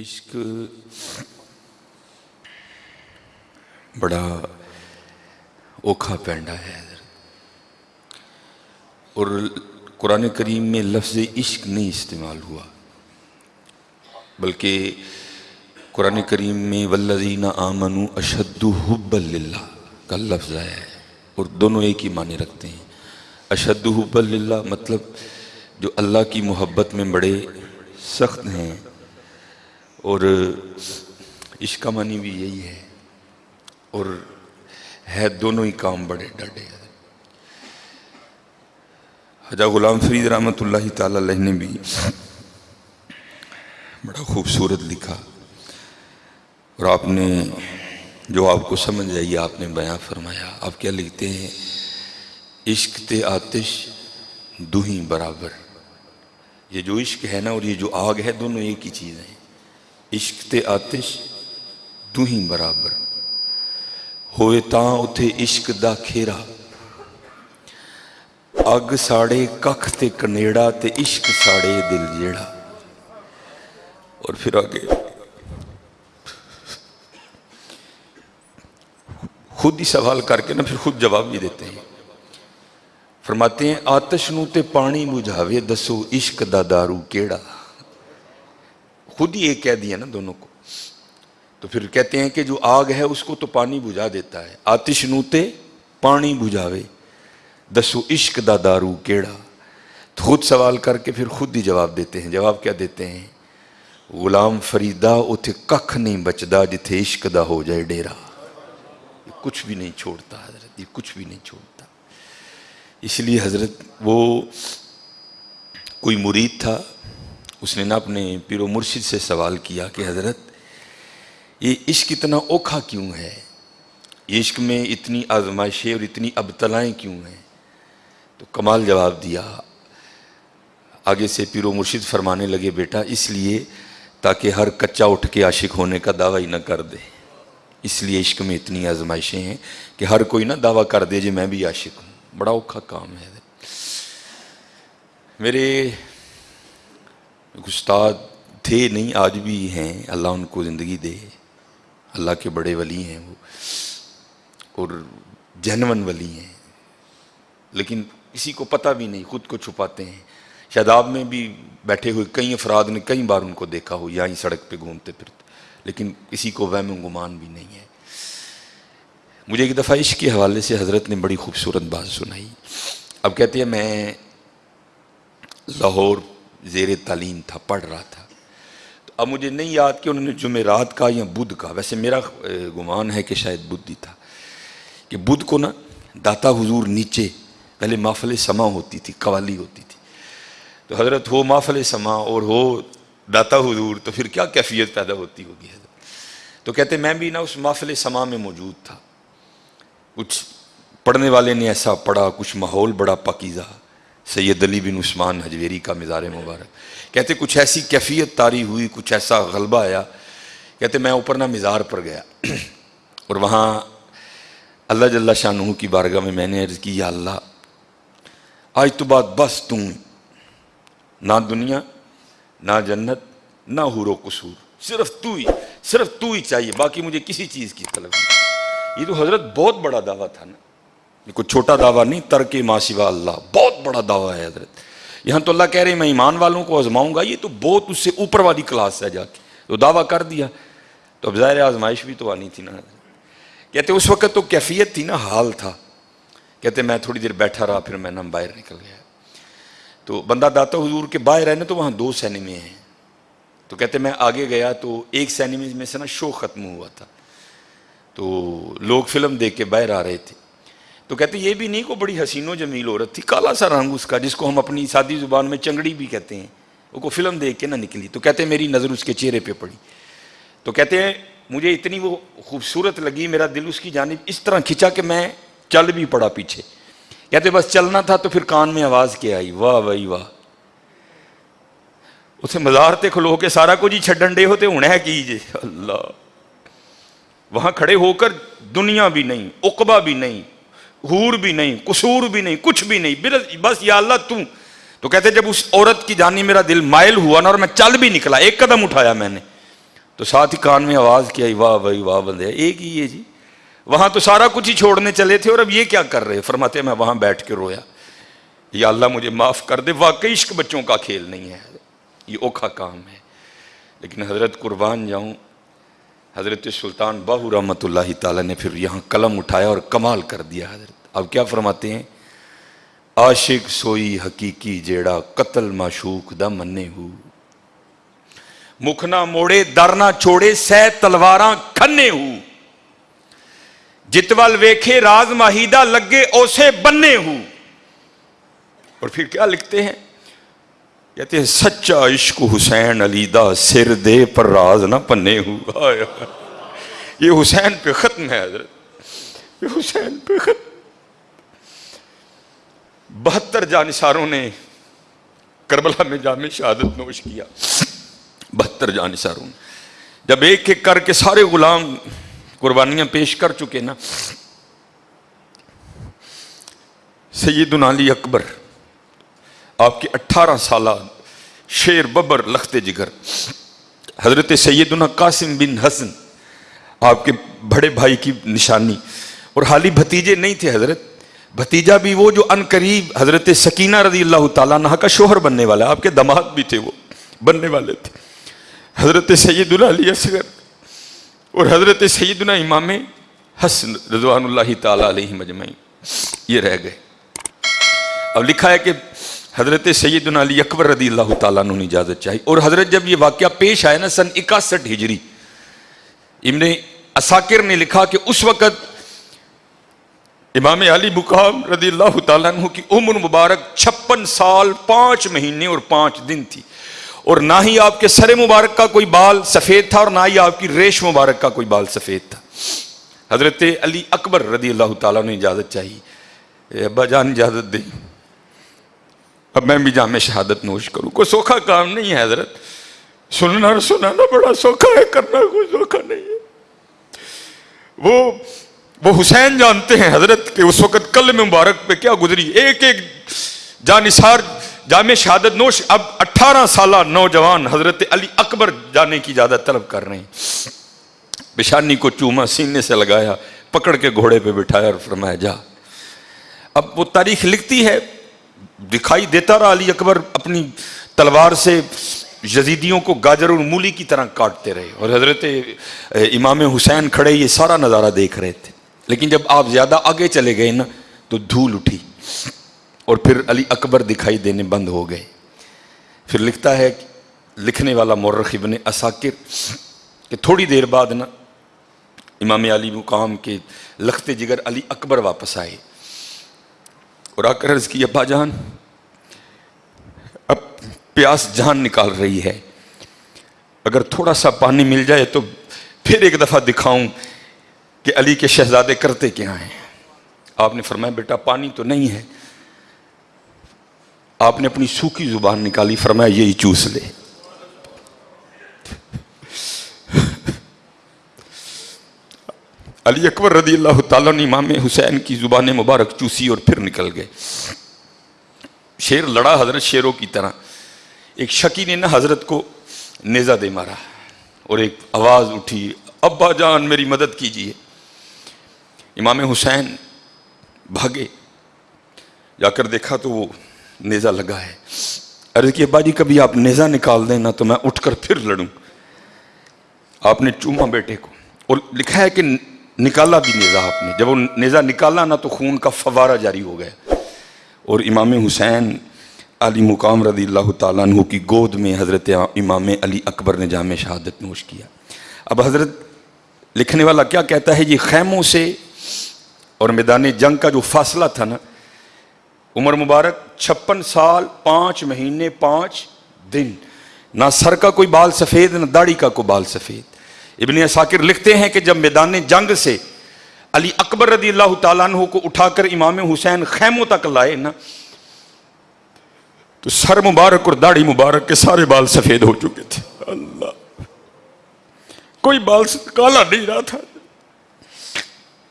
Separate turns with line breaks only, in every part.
عشق بڑا اوکھا پینڈا ہے اور قرآن کریم میں لفظ عشق نہیں استعمال ہوا، بلکہ قرآن کریم میں والذین آمنوا اشد حب اللہ کا لفظ آیا ہے، اور دونوں ایک ہی معنی رکھتے ہیں۔ اشد حب اللہ مطلب جو اللہ کی محبت میں بڑے سخت ہیں۔ اور عشق کا معنی بھی یہی ہے۔ اور ہے دونوں ہی کام بڑے ڈاڈے۔ حجا غلام فرید رحمۃ اللہ تعالی علیہ نے بھی بڑا خوبصورت لکھا۔ اور آپ نے جو آپ کو سمجھ آئی، آپ نے بیان فرمایا۔ آپ کیا لکھتے ہیں؟ عشق تے آتش دو ہی برابر۔ یہ جو عشق ہے نا، اور یہ جو آگ ہے، دونوں ایک ہی چیز ہیں۔ عشق تے آتش دو ہی برابر۔ ہوئے تاں اتھے عشق دا کھیرا۔ اگ ساڑے ککھ تے کنیڑا تے عشق ساڑے دل جیڑا۔ اور پھر آگے۔ خود ہی سوال کر کے نا پھر خود جواب بھی دیتے ہیں۔ فرماتے ہیں، آتش نو تے پانی بجھاوے، دسو عشق دا دارو کیڑا۔ خود ہی ایک کہہ دیا نا دونوں کو۔ تو پھر کہتے ہیں کہ جو آگ ہے اس کو تو پانی بجھا دیتا ہے۔ آتش نو تے پانی بجھاوے۔ دسو عشق دا دارو کیڑا۔ خود سوال کر کے پھر خود ہی جواب دیتے ہیں۔ جواب کیا دیتے ہیں؟ غلام فریدہ اتھے ککھ نہیں بچدا جتھے عشق دا ہو جائے ڈیرا۔ کچھ بھی نہیں چھوڑتا حضرت، یہ کچھ بھی نہیں چھوڑتا۔ اس لیے حضرت وہ کوئی مرید تھا۔ اس نے نہ اپنے پیر و مرشد سے سوال کیا کہ حضرت، یہ عشق اتنا اوکھا کیوں ہے؟ عشق میں اتنی آزمائشیں اور اتنی ابتلائیں کیوں ہیں؟ تو کمال جواب دیا۔ آگے سے پیر و مرشد فرمانے لگے، بیٹا، اس لیے تاکہ ہر کچا اٹھ کے عاشق ہونے کا دعویٰ ہی نہ کر دے۔ اس لیے عشق میں اتنی آزمائشیں ہیں کہ ہر کوئی نہ دعویٰ کر دے جی میں بھی عاشق ہوں۔ بڑا اوکھا کام ہے۔ میرے استاد تھے نہیں، آج بھی ہیں۔ اللہ ان کو زندگی دے۔ اللہ کے بڑے ولی ہیں وہ۔ اور جنون ولی ہیں۔ لیکن کسی کو پتہ بھی نہیں، خود کو چھپاتے ہیں۔ شاداب میں بھی بیٹھے ہوئے کئی افراد نے کئی بار ان کو دیکھا ہو، یہاں ہی سڑک پہ گھومتے پھرتے۔ لیکن کسی کو وہم و گمان بھی نہیں ہے۔ مجھے ایک دفعہ عشق کے حوالے سے حضرت نے بڑی خوبصورت بات سنائی۔ اب کہتے ہیں، میں لاہور زیر تعلیم تھا، پڑھ رہا تھا۔ تو اب مجھے نہیں یاد کہ انہوں نے جمعرات کا یا بدھ کا، ویسے میرا گمان ہے کہ شاید بدھ ہی تھا۔ کہ بدھ کو نا داتا حضور نیچے، پہلے محفل سما ہوتی تھی، قوالی ہوتی تھی۔ تو حضرت ہو محفل سما اور ہو داتا حضور، تو پھر کیا کیفیت پیدا ہوتی ہوگی؟ حضرت تو کہتے میں بھی نا اس محفل سما میں موجود تھا۔ کچھ پڑھنے والے نے ایسا پڑھا، کچھ ماحول بڑا پاکیزہ۔ سید علی بن عثمان حجویری کا مزار مبارک۔ کہتے کچھ ایسی کیفیت تاری ہوئی، کچھ ایسا غلبہ آیا۔ کہتے میں اوپر نہ مزار پر گیا۔ اور وہاں اللہ جل شاہ کی بارگاہ میں میں نے عرض کی، یا اللہ، آج تو بات بس تم نہ دنیا، نہ جنت، نہ حور و قصور۔ صرف تو ہی، صرف تو ہی چاہیے، باقی مجھے کسی چیز کی طلب نہیں۔ یہ تو حضرت بہت بڑا دعویٰ تھا نا۔ کوئی چھوٹا دعویٰ نہیں، ترک ماں سوا اللہ، بہت بڑا دعویٰ ہے حضرت۔ یہاں تو اللہ کہہ رہے ہیں، میں ایمان والوں کو آزماؤں گا، یہ تو بہت اس سے اوپر والی کلاس ہے جا کے۔ تو دعویٰ کر دیا۔ تو اب ظاہر آزمائش بھی تو آنی تھی نا۔ کہتے اس وقت تو کیفیت تھی نا، حال تھا۔ کہتے میں تھوڑی دیر بیٹھا رہا، پھر میں نہ باہر نکل گیا۔ تو بندہ داتا حضور کے باہر رہنے، تو وہاں دو سینمے ہیں۔ تو کہتے میں آگے گیا تو ایک سینمے میں سے نا شو ختم ہوا تھا۔ تو لوگ فلم دیکھ کے باہر آ رہے تھے۔ تو کہتے یہ بھی نہیں کو بڑی حسین و جمیل عورت تھی، کالا سا رنگ اس کا، جس کو ہم اپنی سادی زبان میں چنگڑی بھی کہتے ہیں۔ وہ کو فلم دیکھ کے نہ نکلی۔ تو کہتے ہیں، میری نظر اس کے چہرے پہ پڑی۔ تو کہتے ہیں، مجھے اتنی وہ خوبصورت لگی، میرا دل اس کی جانب اس طرح کھچا کہ میں چل بھی پڑا پیچھے۔ کہتے بس چلنا تھا تو پھر کان میں آواز کیا آئی، واہ بھائی واہ۔ اسے مزار تے کھلو کے سارا کچھ ہی چھڈن ڈے ہوتے ہونا ہے کیجیے اللہ۔ وہاں کھڑے ہو کر دنیا بھی نہیں اقبا بھی نہیں حور بھی نہیں، قصور بھی نہیں، کچھ بھی نہیں بس یا اللہ تو۔ تو کہتے جب اس عورت کی جانی میرا دل مائل ہوا نا اور میں چل بھی نکلا، ایک قدم اٹھایا میں نے۔ تو ساتھ ہی کان میں آواز کیا واہ بھائی، واہ بندے، ایک ہی ہے جی۔ وہاں تو سارا کچھ ہی چھوڑنے چلے تھے اور اب یہ کیا کر رہے فرماتے میں وہاں بیٹھ کے رویا۔ یا اللہ مجھے معاف کر دے، واقعی عشق بچوں کا کھیل نہیں ہے، یہ اوکھا کام ہے۔ لیکن حضرت قربان جاؤں حضرت سلطان باہو رحمۃ اللہ تعالیٰ نے پھر یہاں قلم اٹھایا اور کمال کر دیا حضرت۔ اب کیا فرماتے ہیں؟ عاشق سوئی حقیقی جیڑا قتل معشوق دا منے ہو۔ مکھنا موڑے درنا چھوڑے، سہ تلواراں کھنے ہو۔ جتوال ویکھے، راز ماہیدہ لگے، اوسے بننے ہو۔ اور پھر کیا لکھتے ہیں؟ کہتے ہیں، سچا عشق حسین علی دا سر دے پر راز نہ پنے ہو یہ حسین پہ ختم ہے، حضرت۔ یہ حسین پہ ختم۔ بہتر جانساروں نے کربلا میں جامع شہادت نوش کیا۔ بہتر جانساروں نے۔ جب ایک ایک کر کے سارے غلام قربانیاں پیش کر چکے نا۔ سیدنا علی اکبر۔ آپ کے اٹھارہ سالہ شیر ببر لخت جگر، حضرت سیدنا قاسم بن حسن، آپ کے بڑے بھائی کی نشانی۔ اور حالی بھتیجے نہیں تھے حضرت بھتیجا بھی وہ جو ان قریب حضرت سکینہ رضی اللہ تعالیٰ عنہ کا شوہر بننے والا، آپ کے دماغ بھی تھے وہ، بننے والے تھے۔ حضرت سیدنا علی اصغر اور حضرت سیدنا امام حسن رضوان اللہ تعالیٰ علیہ مجمعین یہ رہ گئے۔ اب لکھا ہے کہ حضرت سیدنا علی اکبر رضی اللہ تعالیٰ نے اجازت چاہی۔ اور حضرت جب یہ واقعہ پیش آیا نا سن اکاسٹھ ہجری، ابن اساکر نے لکھا کہ اس وقت امام علی مقام رضی اللہ تعالیٰ عنہ کی عمر مبارک چھپن سال پانچ مہینے اور پانچ دن تھی۔ اور نہ ہی آپ کے سر مبارک کا کوئی بال سفید تھا اور نہ ہی آپ کی ریش مبارک کا کوئی بال سفید تھا۔ حضرت علی اکبر رضی اللہ تعالیٰ نے اجازت چاہیے ابا جان اجازت دیں۔ اب میں بھی جامع شہادت نوش کروں۔ کوئی سوکھا کام نہیں ہے حضرت۔ سننا اور سنانا بڑا سوکھا ہے، کرنا کوئی سوکھا نہیں ہے۔ وہ وہ حسین جانتے ہیں حضرت کہ اس وقت کل میں مبارک پہ کیا گزری۔ ایک ایک جانسار جامع شہادت نوش۔ اب اٹھارہ سالہ نوجوان حضرت علی اکبر جانے کی زیادہ طلب کر رہے ہیں۔ بشانی کو چوما سینے سے لگایا، پکڑ کے گھوڑے پہ بٹھایا اور فرمایا، جا۔ اب وہ تاریخ لکھتی ہے۔ دکھائی دیتا رہا علی اکبر اپنی تلوار سے یزیدیوں کو گاجر اور مولی کی طرح کاٹتے رہے اور حضرت امام حسین کھڑے یہ سارا نظارہ دیکھ رہے تھے۔ لیکن جب آپ زیادہ آگے چلے گئے نا، تو دھول اٹھی اور پھر علی اکبر دکھائی دینے بند ہو گئے۔ پھر لکھتا ہے لکھنے والا مورخ ابن اساکر کہ تھوڑی دیر بعد نا امام علی مقام کے لخت جگر علی اکبر واپس آئے۔ اور آ کر عرض کی ابا جان پیاس جان نکال رہی ہے۔ اگر تھوڑا سا پانی مل جائے تو پھر ایک دفعہ دکھاؤں کہ علی کے شہزادے کرتے کیا ہیں۔ آپ نے فرمایا، بیٹا، پانی تو نہیں ہے۔ آپ نے اپنی سوکھی زبان نکالی، فرمایا، یہی چوس لے۔ علی اکبر رضی اللہ تعالیٰ نے امام حسین کی زبان مبارک چوسی اور پھر نکل گئے۔ شیر لڑا حضرت شیروں کی طرح۔ ایک شکی نے نہ حضرت کو نیزہ دے مارا اور ایک آواز اٹھی، ابا جان میری مدد کیجیے۔ امام حسین بھاگے۔ جا کر دیکھا تو وہ نیزہ لگا ہے۔ ارے کہ ابا جی کبھی آپ نیزہ نکال دیں نا تو میں اٹھ کر پھر لڑوں۔ آپ نے چوما بیٹے کو۔ اور لکھا ہے کہ نکالا بھی نیزہ آپ نے۔ جب وہ نیزہ نکالا نا تو خون کا فوارہ جاری ہو گیا۔ اور امام حسین علی مقام رضی اللہ تعالیٰ عنہ کی گود میں حضرت امام علی اکبر نے جامع شہادت نوش کیا۔ اب حضرت لکھنے والا کیا کہتا ہے؟ یہ خیموں سے اور میدان جنگ کا جو فاصلہ تھا نا، عمر مبارک چھپن سال، پانچ مہینے، پانچ دن۔ نہ سر کا کوئی بال سفید، نہ داڑھی کا کوئی بال سفید۔ ابن اساکر لکھتے ہیں کہ جب میدان جنگ سے علی اکبر رضی اللہ تعالیٰ عنہ کو اٹھا کر امام حسین خیموں تک لائے نا تو سر مبارک اور داڑھی مبارک کے سارے بال سفید ہو چکے تھے۔ اللہ۔ کوئی بال کالا نہیں رہا تھا۔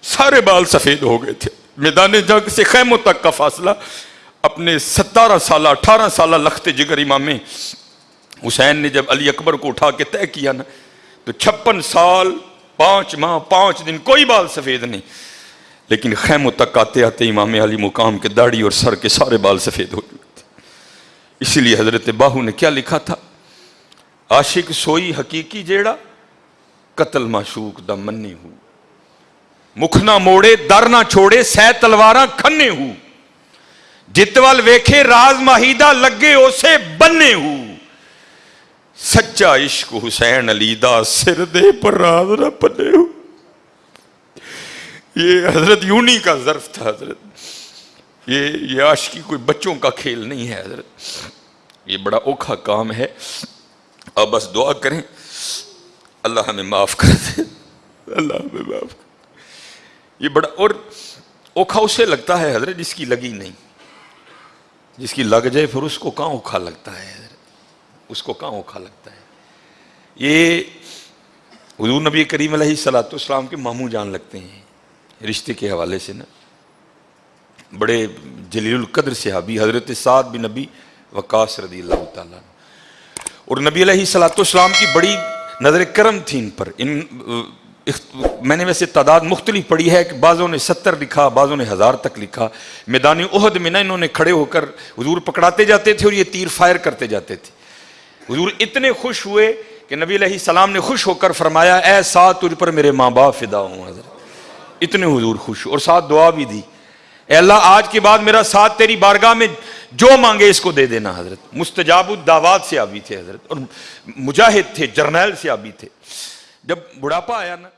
سارے بال سفید ہو گئے تھے۔ میدان جنگ سے خیموں تک کا فاصلہ۔ اپنے ستارہ سالہ، اٹھارہ سالہ لخت جگر امام حسین نے جب علی اکبر کو اٹھا کے طے کیا نا، تو چھپن سال، پانچ ماہ، پانچ دن کوئی بال سفید نہیں۔ لیکن خیموں تک آتے آتے امام علی مقام کے داڑھی اور سر کے سارے بال سفید ہو اسی لیے حضرت باہو نے کیا لکھا تھا؟ عاشق سوئی حقیقی جیڑا، قتل معشوق دا منی ہو۔ مکھ نہ موڑے، در نہ چھوڑے، سہ تلواراں کھنے ہو۔ جتوال ویکھے، راز ماہیدہ لگے، اسے بننے ہو۔ سچا عشق حسین علی دا سر دے پر راز نہ پنے ہو۔ یہ حضرت یونی کا ظرف تھا، حضرت۔ یہ یہ عاشقی کوئی بچوں کا کھیل نہیں ہے، حضرت۔ یہ بڑا اوکھا کام ہے۔ اب بس دعا کریں۔ اللہ ہمیں معاف کر دے۔ اللہ ہمیں معاف کر یہ بڑا، اور اوکھا اسے لگتا ہے حضرت جس کی لگی نہیں۔ جس کی لگ جائے پھر اس کو کہاں اوکھا لگتا ہے حضرت؟ اس کو کہاں اوکھا لگتا ہے؟ یہ حضور نبی کریم علیہ صلاۃ السلام کے ماموں جان لگتے ہیں۔ رشتے کے حوالے سے نا۔ بڑے جلیل القدر صحابی حضرت سعد بن نبی وقاص رضی اللہ تعالیٰ اور نبی علیہ صلاۃ والسلام کی بڑی نظر کرم تھی ان پر۔ ان میں نے ویسے تعداد مختلف پڑھی ہے کہ بعضوں نے ستر لکھا، بعضوں نے ہزار تک لکھا۔ میدان عہد میں نا انہوں نے کھڑے ہو کر حضور پکڑاتے جاتے تھے اور یہ تیر فائر کرتے جاتے تھے۔ حضور اتنے خوش ہوئے کہ نبی علیہ السلام نے خوش ہو کر فرمایا، اے ساتھ تجھ پر میرے ماں باپ فدا ہوں حضرت۔ اتنے حضور خوش۔ اور ساتھ دعا بھی دی۔ اے اللہ، آج کے بعد میرا ساتھ تیری بارگاہ میں جو مانگے اس کو دے دینا، حضرت۔ مستجاب الدعوات سے آبی تھے، حضرت۔ اور مجاہد تھے، جرنیل سے آبی تھے۔ جب بڑھاپا آیا نا